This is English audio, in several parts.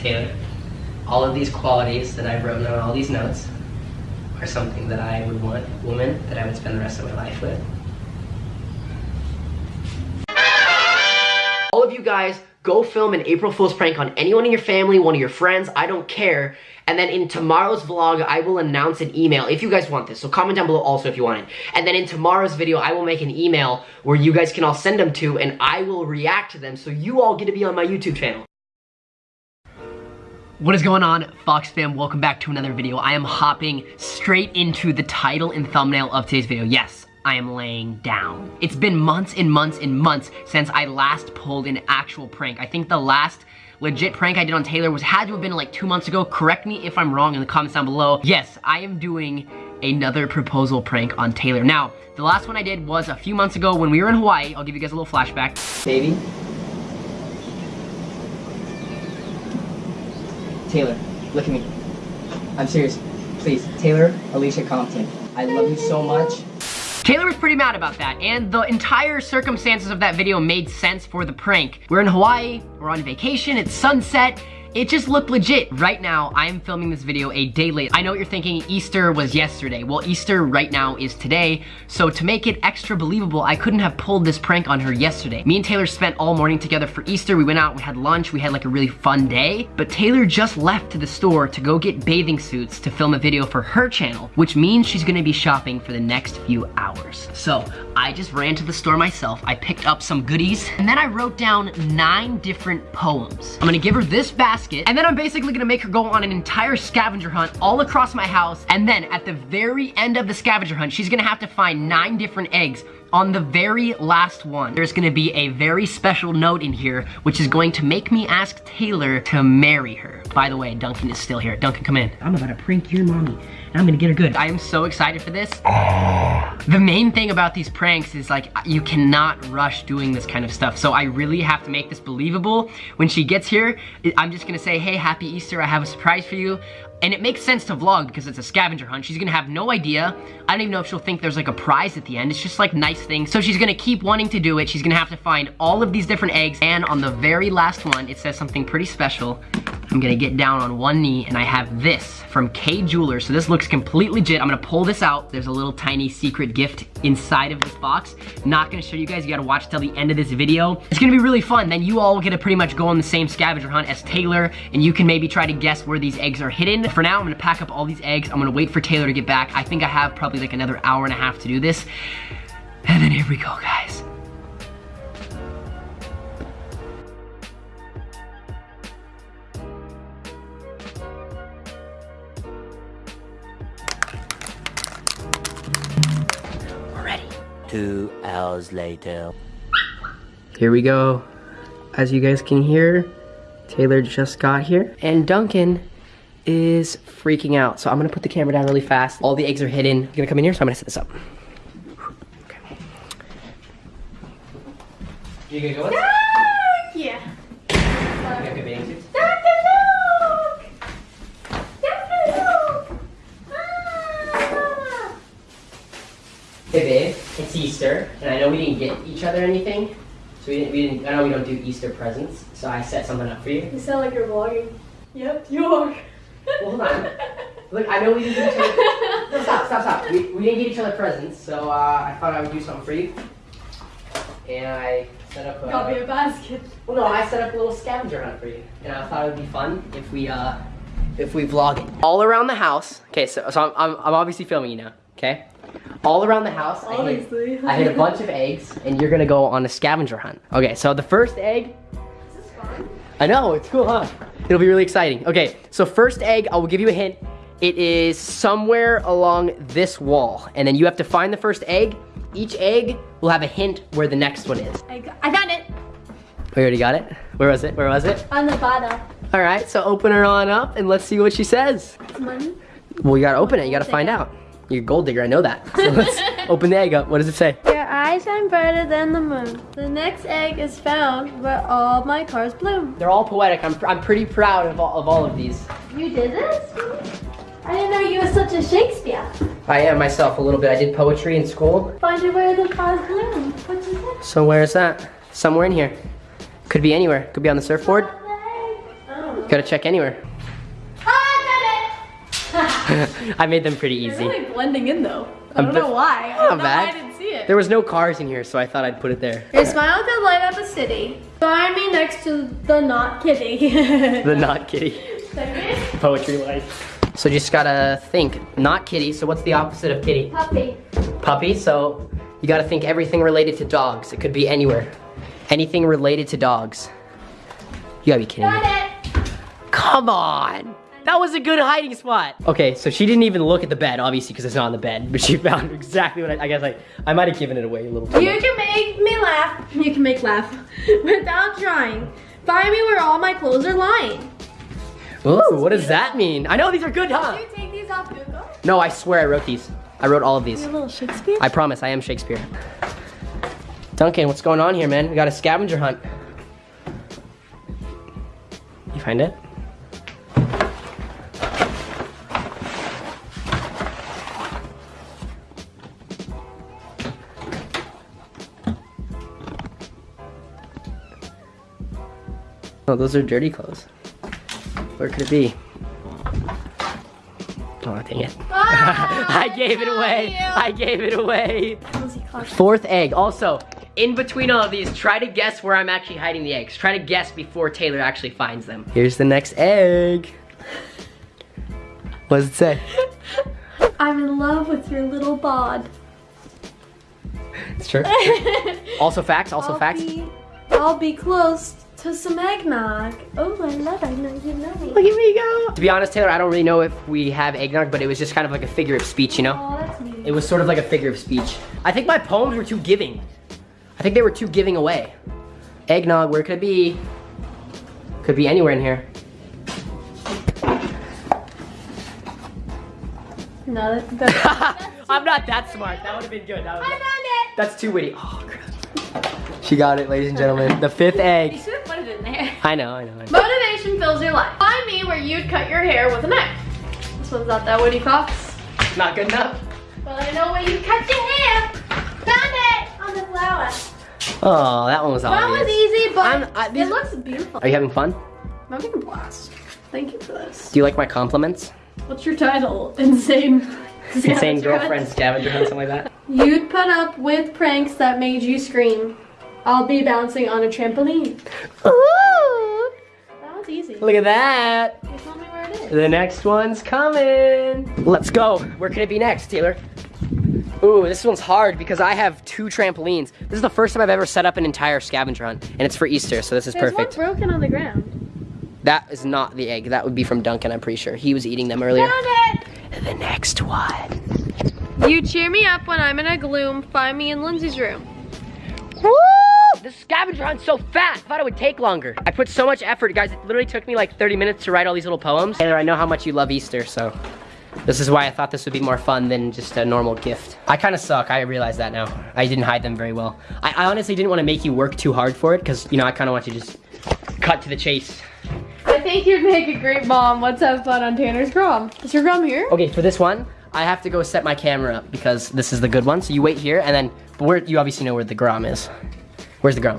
Taylor, all of these qualities that I've written on all these notes are something that I would want a woman that I would spend the rest of my life with. All of you guys, go film an April Fool's prank on anyone in your family, one of your friends, I don't care. And then in tomorrow's vlog, I will announce an email if you guys want this. So comment down below also if you want it. And then in tomorrow's video, I will make an email where you guys can all send them to and I will react to them so you all get to be on my YouTube channel. What is going on, Fox fam? Welcome back to another video. I am hopping straight into the title and thumbnail of today's video. Yes, I am laying down. It's been months and months and months since I last pulled an actual prank. I think the last legit prank I did on Taylor was had to have been like two months ago. Correct me if I'm wrong in the comments down below. Yes, I am doing another proposal prank on Taylor. Now, the last one I did was a few months ago when we were in Hawaii. I'll give you guys a little flashback. Baby, Taylor, look at me. I'm serious. Please, Taylor Alicia Compton. I love you so much. Taylor was pretty mad about that, and the entire circumstances of that video made sense for the prank. We're in Hawaii, we're on vacation, it's sunset, it just looked legit. Right now, I am filming this video a day late. I know what you're thinking, Easter was yesterday. Well, Easter right now is today, so to make it extra believable, I couldn't have pulled this prank on her yesterday. Me and Taylor spent all morning together for Easter. We went out, we had lunch, we had like a really fun day, but Taylor just left to the store to go get bathing suits to film a video for her channel, which means she's gonna be shopping for the next few hours. So, I just ran to the store myself, I picked up some goodies, and then I wrote down nine different poems. I'm gonna give her this basket basket. And then I'm basically gonna make her go on an entire scavenger hunt all across my house. And then at the very end of the scavenger hunt, she's gonna have to find nine different eggs on the very last one, there's gonna be a very special note in here, which is going to make me ask Taylor to marry her. By the way, Duncan is still here. Duncan, come in. I'm about to prank your mommy, and I'm gonna get her good. I am so excited for this. the main thing about these pranks is like, you cannot rush doing this kind of stuff. So I really have to make this believable. When she gets here, I'm just gonna say, hey, happy Easter, I have a surprise for you. And it makes sense to vlog because it's a scavenger hunt. She's gonna have no idea. I don't even know if she'll think there's like a prize at the end. It's just like nice things. So she's gonna keep wanting to do it. She's gonna have to find all of these different eggs. And on the very last one, it says something pretty special. I'm gonna get down on one knee and I have this from Kay Jewelers. So this looks completely legit. I'm gonna pull this out. There's a little tiny secret gift inside of this box. Not gonna show you guys. You gotta watch till the end of this video. It's gonna be really fun. Then you all get to pretty much go on the same scavenger hunt as Taylor and you can maybe try to guess where these eggs are hidden. For now, I'm gonna pack up all these eggs. I'm gonna wait for Taylor to get back. I think I have probably like another hour and a half to do this. And then here we go, guys. Two hours later. Here we go. As you guys can hear, Taylor just got here. And Duncan is freaking out. So I'm gonna put the camera down really fast. All the eggs are hidden. You're gonna come in here, so I'm gonna set this up. Okay. You gonna go with? Yeah. You got good bathing suits? Hey babe, it's Easter, and I know we didn't get each other anything, so we didn't. We didn't. I know we don't do Easter presents, so I set something up for you. You sound like you're vlogging. Yep, you are. Well, hold on. Look, I know we didn't get each other. No, stop, stop, stop. We, we didn't get each other presents, so uh, I thought I would do something for you. And I set up. A, Got me a basket. well, no, I set up a little scavenger hunt for you, and I thought it would be fun if we uh, if we vlog it all around the house. Okay, so so I'm I'm, I'm obviously filming you now. Okay. All around the house, I hid, Obviously. I hid a bunch of eggs, and you're gonna go on a scavenger hunt. Okay, so the first egg Is this fun? I know, it's cool, huh? It'll be really exciting. Okay, so first egg, I will give you a hint. It is somewhere along this wall. And then you have to find the first egg. Each egg will have a hint where the next one is. I, got, I found it. Oh, we already got it? Where was it? Where was it? On the bottom. All right, so open her on up and let's see what she says. It's money. Well, you gotta open it, you gotta find out. You're a gold digger, I know that. So let's open the egg up. What does it say? Your eyes shine brighter than the moon. The next egg is found where all my cars bloom. They're all poetic. I'm, I'm pretty proud of all, of all of these. You did this? I didn't know you were such a Shakespeare. I am myself a little bit. I did poetry in school. Find it where the cars bloom. What is it? So where is that? Somewhere in here. Could be anywhere. Could be on the surfboard. I don't know. Gotta check anywhere. I made them pretty They're easy. really blending in though. I don't know why. I don't know bad. why I didn't see it. There was no cars in here, so I thought I'd put it there. Your smile could light up a city. Find me next to the not kitty. The not kitty. Poetry life. So just gotta think, not kitty, so what's the opposite of kitty? puppy. Puppy, so you gotta think everything related to dogs. It could be anywhere. Anything related to dogs. You gotta be kidding me. Got it. Come on! That was a good hiding spot. Okay, so she didn't even look at the bed, obviously, because it's not on the bed, but she found exactly what I, I guess I, I might have given it away a little too You much. can make me laugh. You can make laugh without trying. Find me where all my clothes are lying. Ooh, what does that mean? I know these are good, huh? Did you take these off Google? No, I swear I wrote these. I wrote all of these. You a little Shakespeare? I promise, I am Shakespeare. Duncan, what's going on here, man? We got a scavenger hunt. You find it? Oh, those are dirty clothes. Where could it be? Oh, dang it. Ah, I gave it away. I gave it away. Fourth egg. Also, in between all of these, try to guess where I'm actually hiding the eggs. Try to guess before Taylor actually finds them. Here's the next egg. What does it say? I'm in love with your little bod. It's true. Also facts, also I'll facts. Be, I'll be close to some eggnog. Oh, I love it. I know you know me. Look at me go. To be honest, Taylor, I don't really know if we have eggnog, but it was just kind of like a figure of speech, you know? Oh, that's neat. It was sort of like a figure of speech. I think my poems were too giving. I think they were too giving away. Eggnog, where could it be? Could be anywhere in here. No, that, that's, I'm not that smart. That would have been good. That I found it. that's too witty. Oh, crap. She got it, ladies and gentlemen. The fifth egg. I know, I know. I know. Motivation fills your life. Find me where you'd cut your hair with a knife. This one's not that Woody Fox. Not good enough. Well, I know where you cut your hair. Found it on the flower. Oh, that one was awesome. That obvious. was easy, but I'm- these- it looks beautiful. Are you having fun? I'm having a blast. Thank you for this. Do you like my compliments? What's your title? Insane. Insane girlfriend scavenger hunt, something like that. You'd put up with pranks that made you scream. I'll be bouncing on a trampoline. Ooh, easy. look at that. You tell me where it is. The next one's coming. Let's go. Where can it be next, Taylor? Ooh, this one's hard because I have two trampolines. This is the first time I've ever set up an entire scavenger hunt, and it's for Easter, so this is There's perfect. one broken on the ground. That is not the egg. That would be from Duncan, I'm pretty sure. He was eating them earlier. Found it! The next one. You cheer me up when I'm in a gloom. Find me in Lindsay's room. Woo! This scavenger hunt's so fast. I thought it would take longer. I put so much effort, guys. It literally took me like 30 minutes to write all these little poems. Taylor, I know how much you love Easter, so this is why I thought this would be more fun than just a normal gift. I kind of suck. I realize that now. I didn't hide them very well. I, I honestly didn't want to make you work too hard for it because, you know, I kind of want you to just cut to the chase. I think you'd make a great mom. Let's have fun on Tanner's Grom. Is your Grom here? Okay, for this one, I have to go set my camera up because this is the good one. So you wait here and then, you obviously know where the Grom is. Where's the? Oh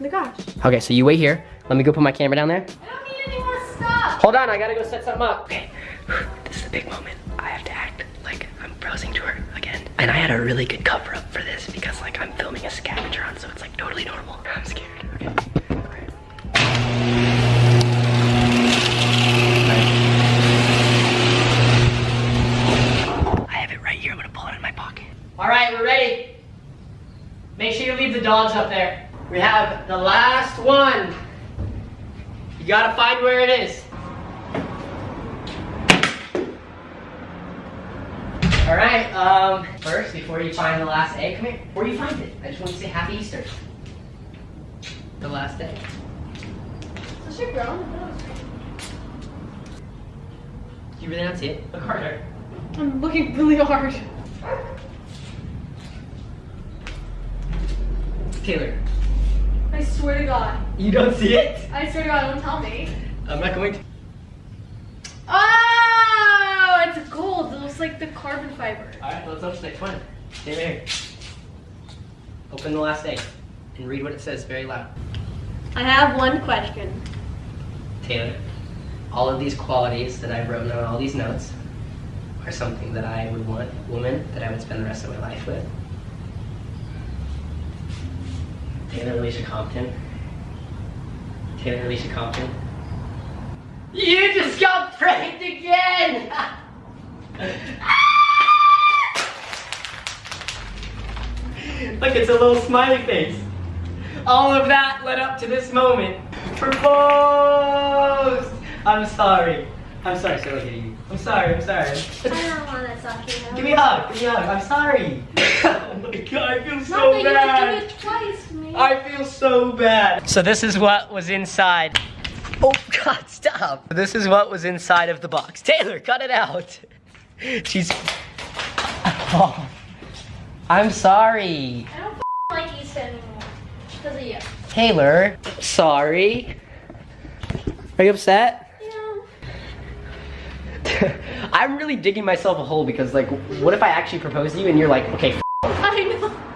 my gosh. Okay, so you wait here. Let me go put my camera down there. I don't need any more stuff. Hold on, I gotta go set something up. Okay, this is the big moment. I have to act like I'm browsing to her again. And I had a really good cover up for this because like I'm filming a scavenger hunt, so it's like totally normal. I'm scared. Okay. Alright. I have it right here. I'm gonna pull it in my pocket. All right, we're ready. Make sure you leave the dogs up there. We have the last one. You gotta find where it is. All right, um, first, before you find the last egg, come here. Before you find it, I just want to say Happy Easter. The last egg. Is your Grom? Do you really not see it? Look harder. I'm looking really hard. Taylor, I swear to God. you don't see it? I swear to God, don't tell me. I'm not going to. Oh, it's gold. It looks like the carbon fiber. All right, let's open the next one. Stay there. Open the last egg and read what it says very loud. I have one question. Taylor. all of these qualities that I've written on all these notes are something that I would want a woman that I would spend the rest of my life with. Taylor Alicia Compton. Taylor Alicia Compton. You just got pranked again! Look, it's a little smiley face. All of that led up to this moment. Proposed! I'm sorry. I'm sorry, so look at you. I'm sorry, I'm sorry. I don't want to suck you. Give me a hug, give me a hug. I'm sorry. oh my god, I feel Not so that you bad. would do it twice to me. I feel so bad. So this is what was inside. Oh God, stop. This is what was inside of the box. Taylor, cut it out. She's. Oh, I'm sorry. I don't like East anymore. Because of you. Taylor, sorry. Are you upset? Yeah. I'm really digging myself a hole because, like, what if I actually propose to you and you're like, okay, f- I know.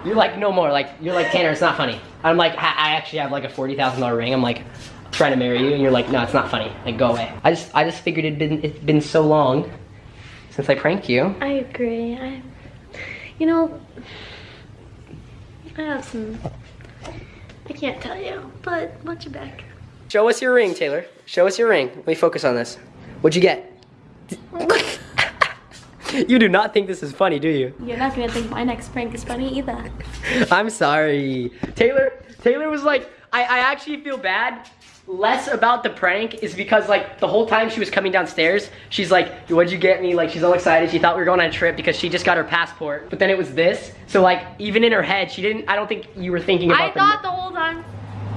You're like, no more. Like, you're like, Tanner, it's not funny. I'm like, I I actually have like a $40,000 ring. I'm like, trying to marry you, and you're like, no, it's not funny. Like, go away. I just, I just figured it'd been, it's been so long since I pranked you. I agree. I, you know, I have some. I can't tell you, but watch your back. Show us your ring, Taylor. Show us your ring. Let me focus on this. What'd you get? you do not think this is funny, do you? You're not gonna think my next prank is funny either. I'm sorry. Taylor, Taylor was like, I, I actually feel bad. Less about the prank is because like the whole time she was coming downstairs, she's like, what'd you get me? Like she's all excited. She thought we were going on a trip because she just got her passport. But then it was this. So like even in her head, she didn't, I don't think you were thinking about I thought the whole time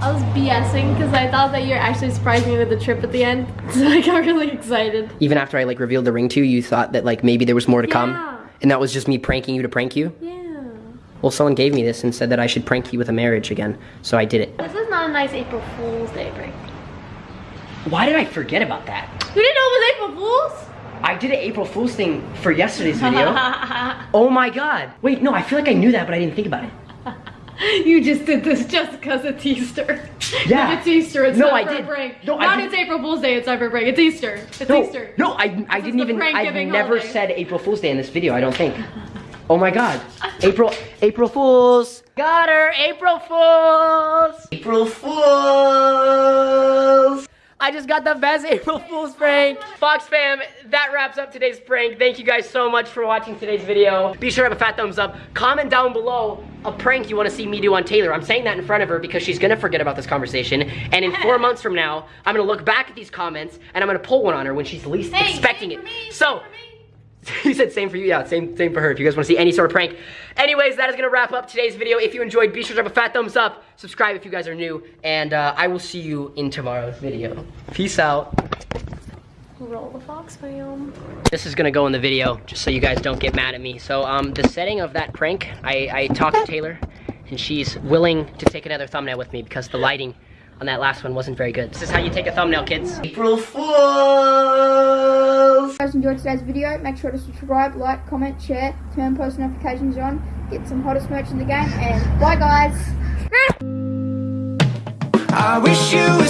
I was BSing because I thought that you're actually surprising me with the trip at the end. So I got really excited. Even after I like revealed the ring to you, you thought that like maybe there was more to Yeah. come. And that was just me pranking you to prank you? Yeah. Well, someone gave me this and said that I should prank you with a marriage again. So I did it. This is not a nice April Fool's Day prank. Why did I forget about that? You didn't know it was April Fool's? I did an April Fool's thing for yesterday's video. oh my god. Wait, no, I feel like I knew that, but I didn't think about it. you just did this just because it's Easter. Yeah. It's Easter, it's No, not I for did. prank. No, I not did- it's April Fool's Day, it's a prank. It's Easter. It's No, Easter. no, I, I didn't even, I've never holiday. said April Fool's Day in this video, I don't think. Oh my god. April, April Fools. Got her, April Fools. April Fools. I just got the best April Fool's prank. Fox fam, that wraps up today's prank. Thank you guys so much for watching today's video. Be sure to have a fat thumbs up. Comment down below a prank you want to see me do on Taylor. I'm saying that in front of her because she's gonna forget about this conversation. And in four months from now, I'm gonna look back at these comments and I'm gonna pull one on her when she's least Hey, expecting it. me, so, same for me. you said same for you, yeah, same same for her. If you guys want to see any sort of prank. Anyways, that is gonna wrap up today's video. If you enjoyed, be sure to drop a fat thumbs up, subscribe if you guys are new, and uh, I will see you in tomorrow's video. Peace out. Roll the Fox fam. This is gonna go in the video, just so you guys don't get mad at me. So, um, the setting of that prank, I, I talked to Taylor, and she's willing to take another thumbnail with me because the lighting on that last one wasn't very good. This is how you take a thumbnail, kids. April Fools! If you guys enjoyed today's video, make sure to subscribe, like, comment, share, turn post notifications on, get some hottest merch in the game, and bye guys! I wish you